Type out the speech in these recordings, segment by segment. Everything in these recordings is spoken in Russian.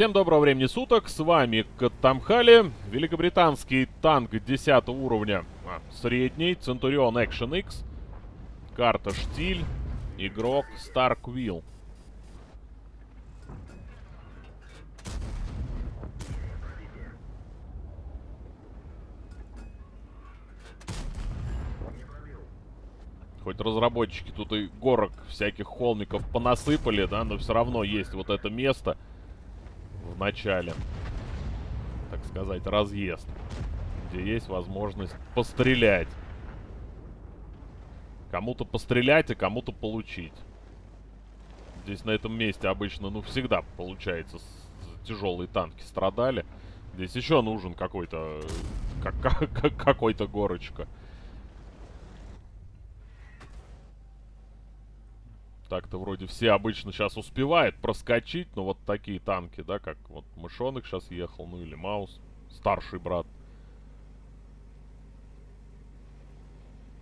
Всем доброго времени суток, с вами Катамхали, великобританский танк 10 уровня, а, средний, Центурион Action X, карта Штиль, игрок Старквилл. Хоть разработчики тут и горок всяких холмиков понасыпали, да, но все равно есть вот это место начале, так сказать, разъезд, где есть возможность пострелять. Кому-то пострелять, а кому-то получить. Здесь на этом месте обычно, ну, всегда получается, тяжелые танки страдали. Здесь еще нужен какой-то, как, как, какой-то горочка. Так-то вроде все обычно сейчас успевают проскочить, но вот такие танки, да, как вот Мышонок сейчас ехал, ну или Маус, старший брат.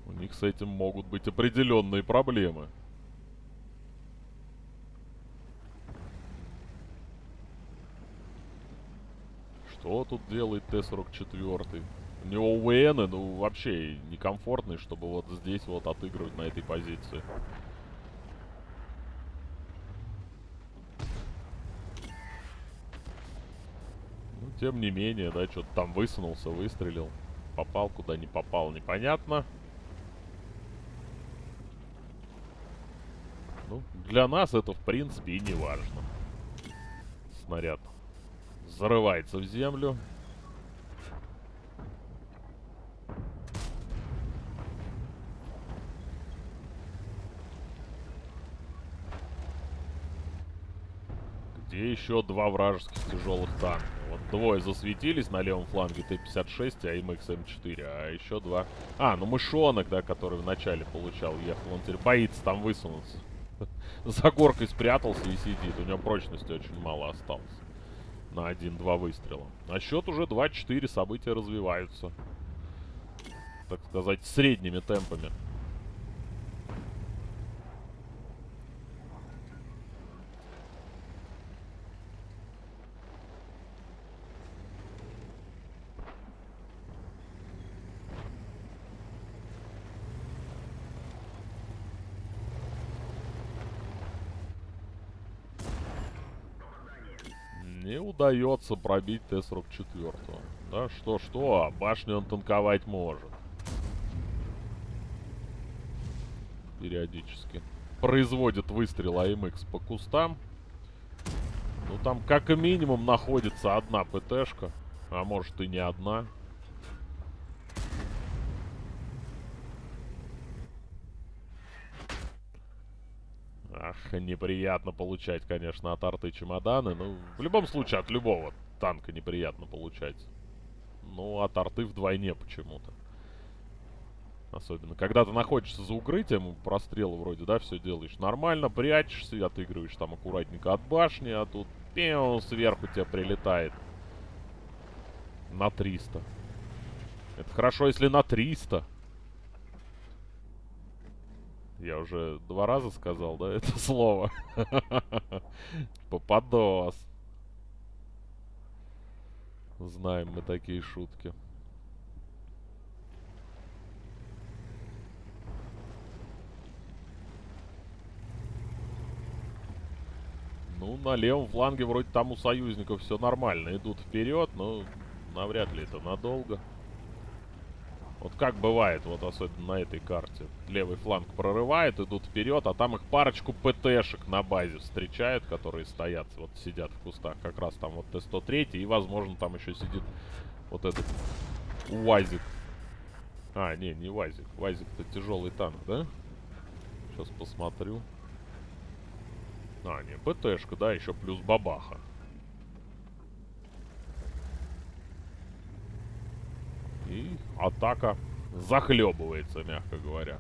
У них с этим могут быть определенные проблемы. Что тут делает Т-44? У него УВН, ну, вообще некомфортный, чтобы вот здесь вот отыгрывать на этой позиции. Тем не менее, да, что-то там высунулся, выстрелил. Попал, куда не попал, непонятно. Ну, для нас это, в принципе, и не важно. Снаряд зарывается в землю. Где еще два вражеских тяжелых танка? Вот двое засветились на левом фланге Т-56 и АМХ М4, а еще два... А, ну мышонок, да, который вначале получал, ехал. Он теперь боится там высунуться. За горкой спрятался и сидит. У него прочности очень мало осталось. На один-два выстрела. А счет уже 2-4, события развиваются. Так сказать, средними темпами. Не удается пробить Т-44. Да, что-что, а башню он танковать может. Периодически. Производит выстрел АМХ по кустам. Ну, там как минимум находится одна ПТшка. А может и не одна. Неприятно получать, конечно, от арты чемоданы. Ну, в любом случае, от любого танка неприятно получать. Ну, от арты вдвойне почему-то. Особенно, когда ты находишься за укрытием, прострелы вроде, да, все делаешь нормально, прячешься, отыгрываешь там аккуратненько от башни, а тут пиу, сверху тебе прилетает. На 300. Это хорошо, если на 300. Я уже два раза сказал, да, это слово. Попадос. Знаем мы такие шутки. Ну, на левом фланге вроде там у союзников все нормально. Идут вперед, но навряд ли это надолго. Вот как бывает, вот особенно на этой карте. Левый фланг прорывает, идут вперед, а там их парочку ПТшек на базе встречают, которые стоят, вот сидят в кустах. Как раз там вот Т-103, и, возможно, там еще сидит вот этот УАЗик. А, не, не УАЗик. УАЗик-то тяжелый танк, да? Сейчас посмотрю. А, не, ПТшка, да, еще плюс бабаха. И атака захлебывается, мягко говоря.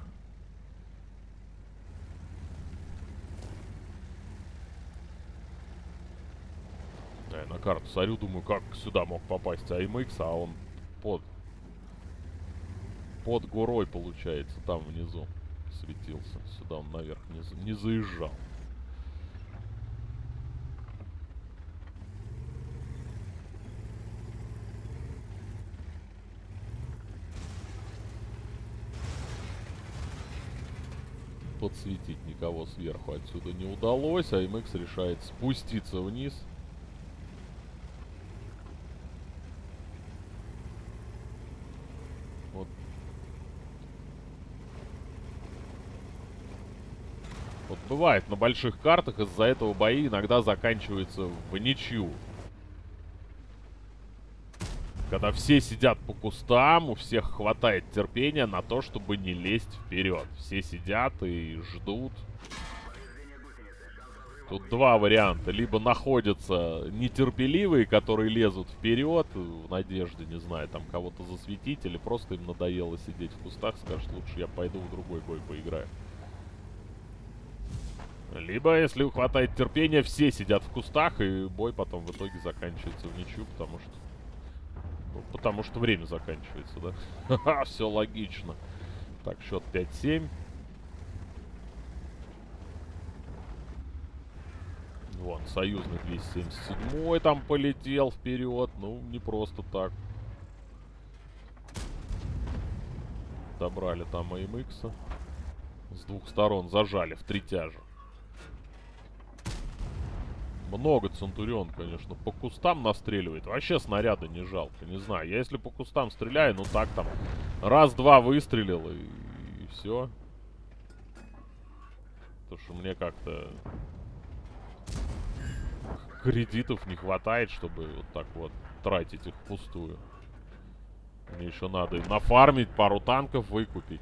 Я на карту смотрю, думаю, как сюда мог попасть АМХ, а он под... Под горой, получается, там внизу светился. Сюда он наверх не, не заезжал. Подсветить никого сверху отсюда не удалось, а MX решает спуститься вниз. Вот. Вот бывает на больших картах из-за этого бои иногда заканчиваются в ничью. Когда все сидят по кустам, у всех хватает терпения на то, чтобы не лезть вперед. Все сидят и ждут. Тут два варианта. Либо находятся нетерпеливые, которые лезут вперед в надежде, не знаю, там кого-то засветить, или просто им надоело сидеть в кустах, скажут, лучше я пойду в другой бой поиграю. Либо, если хватает терпения, все сидят в кустах, и бой потом в итоге заканчивается в ничью, потому что ну, потому что время заканчивается, да? Ха-ха, все логично. Так, счет 5-7. Вон, союзный 277 там полетел вперед. Ну, не просто так. Добрали там AMX. С двух сторон зажали в три тяжа. Много Центурион, конечно. По кустам настреливает. Вообще снаряда не жалко. Не знаю. Я если по кустам стреляю, ну так там. Раз-два выстрелил и, и все. Потому что мне как-то кредитов не хватает, чтобы вот так вот тратить их впустую. Мне еще надо нафармить, пару танков выкупить.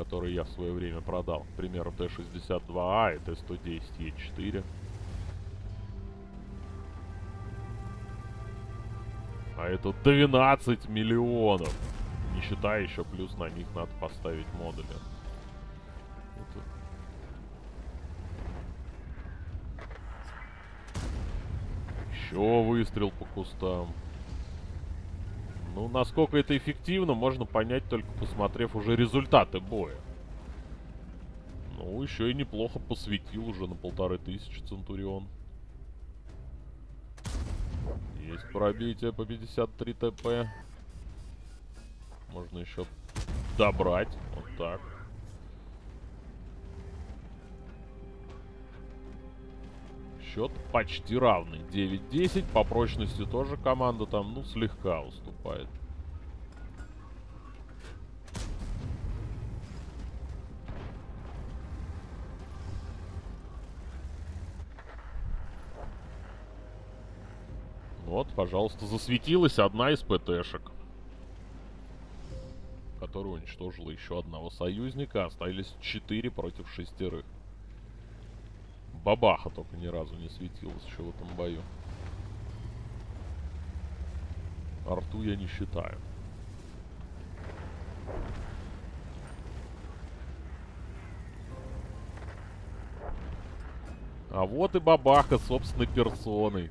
Которые я в свое время продал. К примеру, Т-62А и Т-110Е4. А это 12 миллионов. Не считая еще, плюс на них надо поставить модули. Это... Еще выстрел по кустам. Ну, насколько это эффективно, можно понять, только посмотрев уже результаты боя. Ну, еще и неплохо посветил уже на полторы тысячи Центурион. Есть пробитие по 53 ТП. Можно еще добрать. Вот так. Счет почти равный. 9-10. По прочности тоже команда там, ну, слегка уступает. Вот, пожалуйста, засветилась одна из ПТшек. Которая уничтожила еще одного союзника. Остались четыре против шестерых. Бабаха только ни разу не светилась еще в этом бою. Арту я не считаю. А вот и бабаха собственной персоной.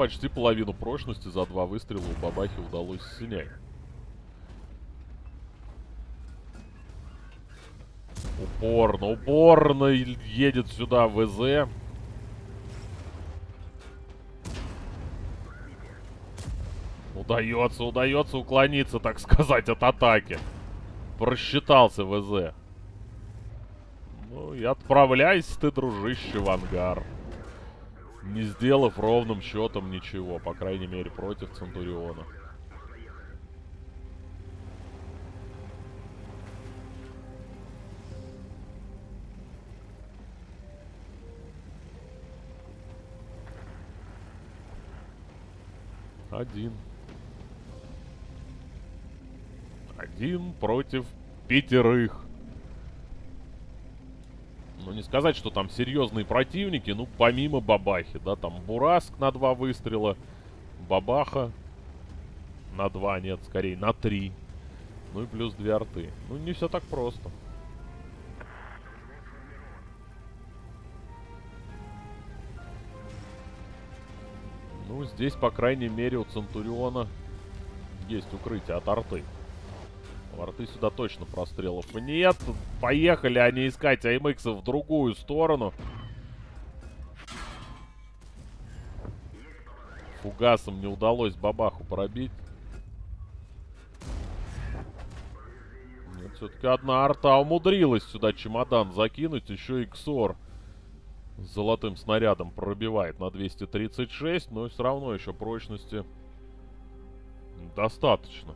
Почти половину прочности за два выстрела у бабахи удалось снять. Упорно, упорно едет сюда ВЗ. Удается, удается уклониться, так сказать, от атаки. Просчитался ВЗ. Ну и отправляйся ты, дружище, в ангар не сделав ровным счетом ничего, по крайней мере, против Центуриона. Один. Один против пятерых. Не сказать, что там серьезные противники, ну, помимо Бабахи, да, там Бураск на два выстрела, Бабаха на два, нет, скорее на три. Ну и плюс две арты. Ну, не все так просто. Ну, здесь, по крайней мере, у Центуриона есть укрытие от арты. Ворты сюда точно прострелов нет. Поехали они искать АМХ в другую сторону. Фугасом не удалось бабаху пробить. Нет, все-таки одна арта умудрилась сюда чемодан закинуть. Еще и Ксор с золотым снарядом пробивает на 236. Но все равно еще прочности достаточно.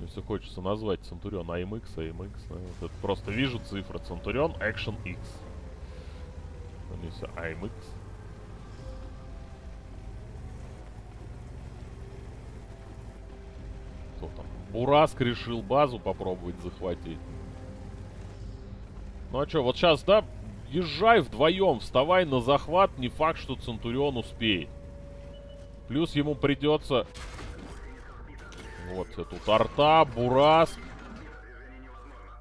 Если хочется назвать Центурион AMX, AMX, вот это просто вижу цифры. Центурион Action X. Если AMX. Кто там? Бураск решил базу попробовать захватить. Ну а что, вот сейчас, да, езжай вдвоем, вставай на захват, не факт, что Центурион успеет. Плюс ему придется вот тут арта, Бураск.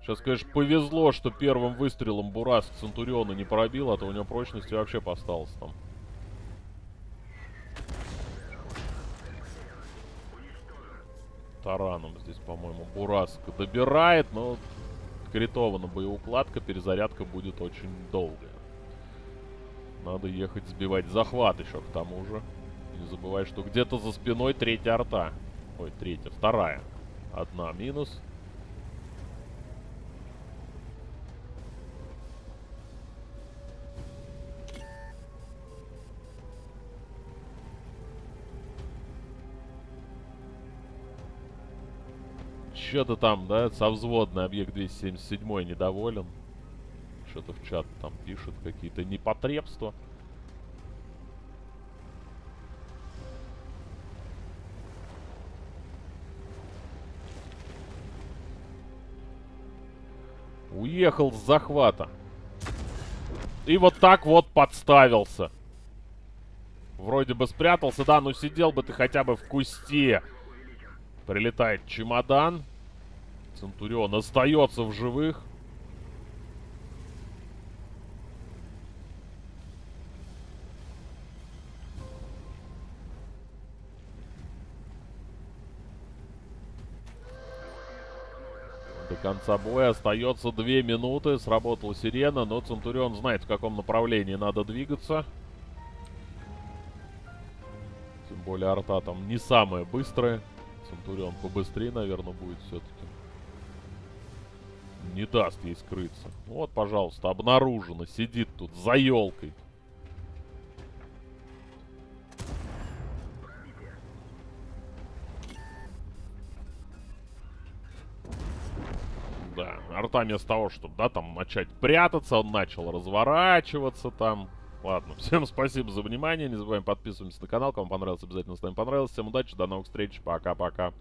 Сейчас, конечно, повезло, что первым выстрелом Бураск Центуриона не пробил, а то у него прочности вообще посталось там. Тараном здесь, по-моему, Бураск добирает, но критована боеукладка, перезарядка будет очень долгая. Надо ехать сбивать захват еще к тому же. Не забывай, что где-то за спиной третья арта. Ой, третья, вторая. Одна минус. Что-то там, да, совзводный объект 277 недоволен. Что-то в чат там пишут, какие-то непотребства. Уехал с захвата. И вот так вот подставился. Вроде бы спрятался, да, но сидел бы ты хотя бы в кусте. Прилетает чемодан. Центурион остается в живых. Конца боя остается 2 минуты. Сработала сирена, но Центурион знает, в каком направлении надо двигаться. Тем более арта там не самая быстрая. Центурион побыстрее, наверное, будет все-таки. Не даст ей скрыться. Вот, пожалуйста, обнаружено. Сидит тут за елкой. Да. Арта вместо того, чтобы, да, там начать прятаться, он начал разворачиваться там. Ладно, всем спасибо за внимание. Не забываем подписываться на канал. Кому понравилось, обязательно ставим понравилось. Всем удачи, до новых встреч. Пока-пока.